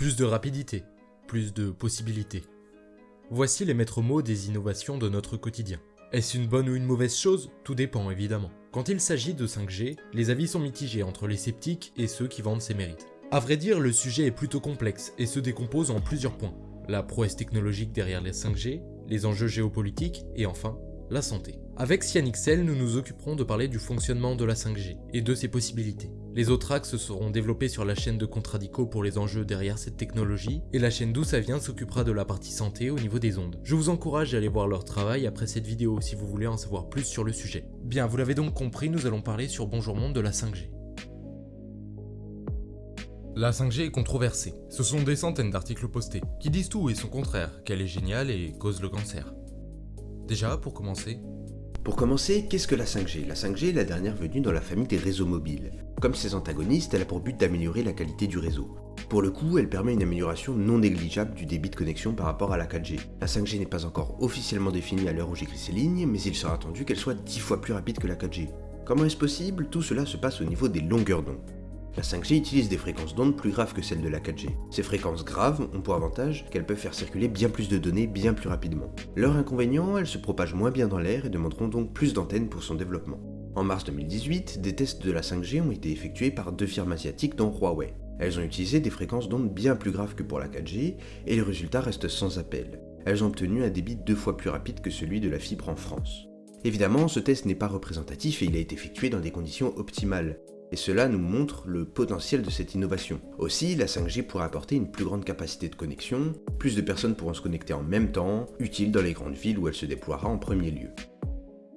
Plus de rapidité, plus de possibilités. Voici les maîtres mots des innovations de notre quotidien. Est-ce une bonne ou une mauvaise chose? Tout dépend évidemment. Quand il s'agit de 5G, les avis sont mitigés entre les sceptiques et ceux qui vendent ses mérites. A vrai dire, le sujet est plutôt complexe et se décompose en plusieurs points. La prouesse technologique derrière les 5G, les enjeux géopolitiques et enfin, la santé. Avec CyanXL, nous nous occuperons de parler du fonctionnement de la 5G et de ses possibilités. Les autres axes seront développés sur la chaîne de Contradico pour les enjeux derrière cette technologie, et la chaîne d'où ça vient s'occupera de la partie santé au niveau des ondes. Je vous encourage à aller voir leur travail après cette vidéo si vous voulez en savoir plus sur le sujet. Bien, vous l'avez donc compris, nous allons parler sur Bonjour Monde de la 5G. La 5G est controversée. Ce sont des centaines d'articles postés, qui disent tout et son contraire, qu'elle est géniale et cause le cancer. Déjà, pour commencer, pour commencer, qu'est-ce que la 5G La 5G est la dernière venue dans la famille des réseaux mobiles. Comme ses antagonistes, elle a pour but d'améliorer la qualité du réseau. Pour le coup, elle permet une amélioration non négligeable du débit de connexion par rapport à la 4G. La 5G n'est pas encore officiellement définie à l'heure où j'écris ces lignes, mais il sera attendu qu'elle soit 10 fois plus rapide que la 4G. Comment est-ce possible? Tout cela se passe au niveau des longueurs d'onde. La 5G utilise des fréquences d'onde plus graves que celles de la 4G. Ces fréquences graves ont pour avantage qu'elles peuvent faire circuler bien plus de données bien plus rapidement. Leur inconvénient, elles se propagent moins bien dans l'air et demanderont donc plus d'antennes pour son développement. En mars 2018, des tests de la 5G ont été effectués par deux firmes asiatiques dont Huawei. Elles ont utilisé des fréquences d'onde bien plus graves que pour la 4G et les résultats restent sans appel. Elles ont obtenu un débit deux fois plus rapide que celui de la fibre en France. Évidemment, ce test n'est pas représentatif et il a été effectué dans des conditions optimales et cela nous montre le potentiel de cette innovation. Aussi, la 5G pourrait apporter une plus grande capacité de connexion, plus de personnes pourront se connecter en même temps, utile dans les grandes villes où elle se déploiera en premier lieu.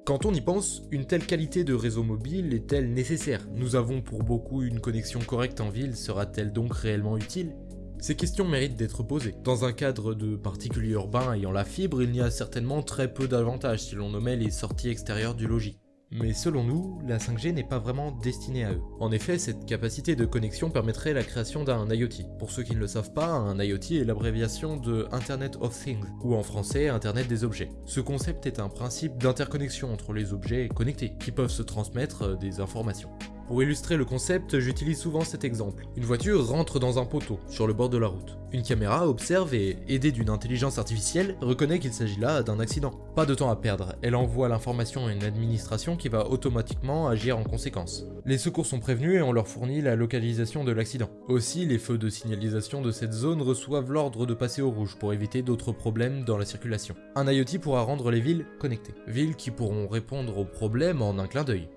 Quand on y pense, une telle qualité de réseau mobile est-elle nécessaire? Nous avons pour beaucoup une connexion correcte en ville, sera-t-elle donc réellement utile? Ces questions méritent d'être posées. Dans un cadre de particulier urbain ayant la fibre, il y a certainement très peu d'avantages si l'on nommait les sorties extérieures du logis. Mais selon nous, la 5G n'est pas vraiment destinée à eux. En effet, cette capacité de connexion permettrait la création d'un IoT. Pour ceux qui ne le savent pas, un IoT est l'abréviation de Internet of Things, ou en français Internet des objets. Ce concept est un principe d'interconnexion entre les objets connectés, qui peuvent se transmettre des informations. Pour illustrer le concept, j'utilise souvent cet exemple. Une voiture rentre dans un poteau, sur le bord de la route. Une caméra observe et, aidée d'une intelligence artificielle, reconnaît qu'il s'agit là d'un accident. Pas de temps à perdre, elle envoie l'information à une administration qui va automatiquement agir en conséquence. Les secours sont prévenus et on leur fournit la localisation de l'accident. Aussi, les feux de signalisation de cette zone reçoivent l'ordre de passer au rouge pour éviter d'autres problèmes dans la circulation. Un IoT pourra rendre les villes connectées. Villes qui pourront répondre aux problèmes en un clin d'œil.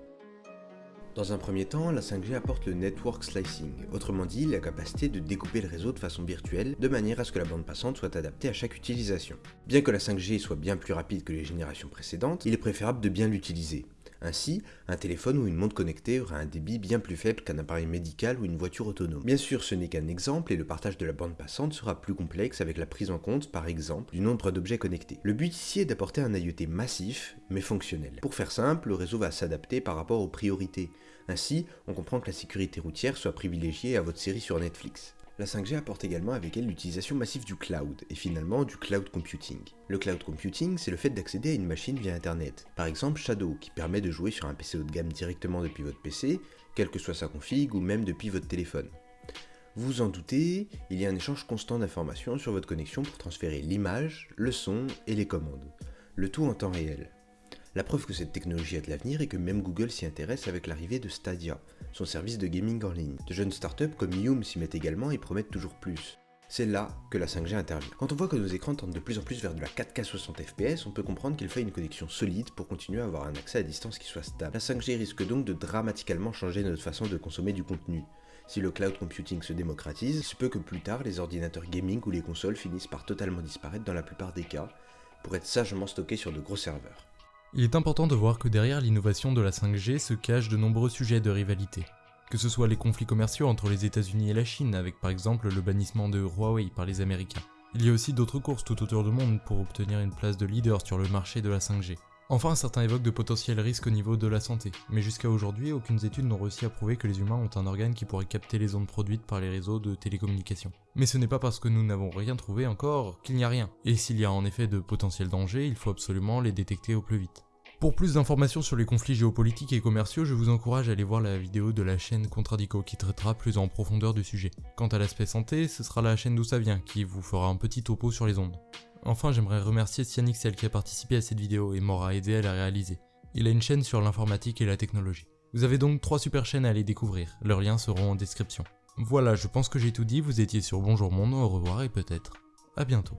Dans un premier temps, la 5G apporte le network slicing, autrement dit la capacité de découper le réseau de façon virtuelle de manière à ce que la bande passante soit adaptée à chaque utilisation. Bien que la 5G soit bien plus rapide que les générations précédentes, il est préférable de bien l'utiliser. Ainsi, un téléphone ou une montre connectée aura un débit bien plus faible qu'un appareil médical ou une voiture autonome. Bien sûr, ce n'est qu'un exemple et le partage de la bande passante sera plus complexe avec la prise en compte, par exemple, du nombre d'objets connectés. Le but ici est d'apporter un IoT massif, mais fonctionnel. Pour faire simple, le réseau va s'adapter par rapport aux priorités. Ainsi, on comprend que la sécurité routière soit privilégiée à votre série sur Netflix. La 5G apporte également avec elle l'utilisation massive du cloud, et finalement du cloud computing. Le cloud computing, c'est le fait d'accéder à une machine via Internet. Par exemple Shadow, qui permet de jouer sur un PC haut de gamme directement depuis votre PC, quelle que soit sa config, ou même depuis votre téléphone. Vous en doutez, il y a un échange constant d'informations sur votre connexion pour transférer l'image, le son et les commandes. Le tout en temps réel. La preuve que cette technologie a de l'avenir est que même Google s'y intéresse avec l'arrivée de Stadia, son service de gaming en ligne. De jeunes startups comme Yum s'y mettent également et promettent toujours plus. C'est là que la 5G intervient. Quand on voit que nos écrans tendent de plus en plus vers de la 4K 60 fps, on peut comprendre qu'il faut une connexion solide pour continuer à avoir un accès à distance qui soit stable. La 5G risque donc de dramatiquement changer notre façon de consommer du contenu. Si le cloud computing se démocratise, il se peut que plus tard les ordinateurs gaming ou les consoles finissent par totalement disparaître dans la plupart des cas, pour être sagement stockés sur de gros serveurs. Il est important de voir que derrière l'innovation de la 5G se cachent de nombreux sujets de rivalité. Que ce soit les conflits commerciaux entre les États-Unis et la Chine, avec par exemple le bannissement de Huawei par les Américains. Il y a aussi d'autres courses tout autour du monde pour obtenir une place de leader sur le marché de la 5G. Enfin, certains évoquent de potentiels risques au niveau de la santé, mais jusqu'à aujourd'hui, aucune étude n'ont réussi à prouver que les humains ont un organe qui pourrait capter les ondes produites par les réseaux de télécommunications. Mais ce n'est pas parce que nous n'avons rien trouvé encore qu'il n'y a rien, et s'il y a en effet de potentiels dangers, il faut absolument les détecter au plus vite. Pour plus d'informations sur les conflits géopolitiques et commerciaux, je vous encourage à aller voir la vidéo de la chaîne Contradico qui traitera plus en profondeur du sujet. Quant à l'aspect santé, ce sera la chaîne d'où ça vient qui vous fera un petit topo sur les ondes. Enfin, j'aimerais remercier Cyanixel qui a participé à cette vidéo et m'aura aidé à la réaliser. Il a une chaîne sur l'informatique et la technologie. Vous avez donc trois super chaînes à aller découvrir, leurs liens seront en description. Voilà, je pense que j'ai tout dit, vous étiez sur Bonjour Monde, au revoir et peut-être à bientôt.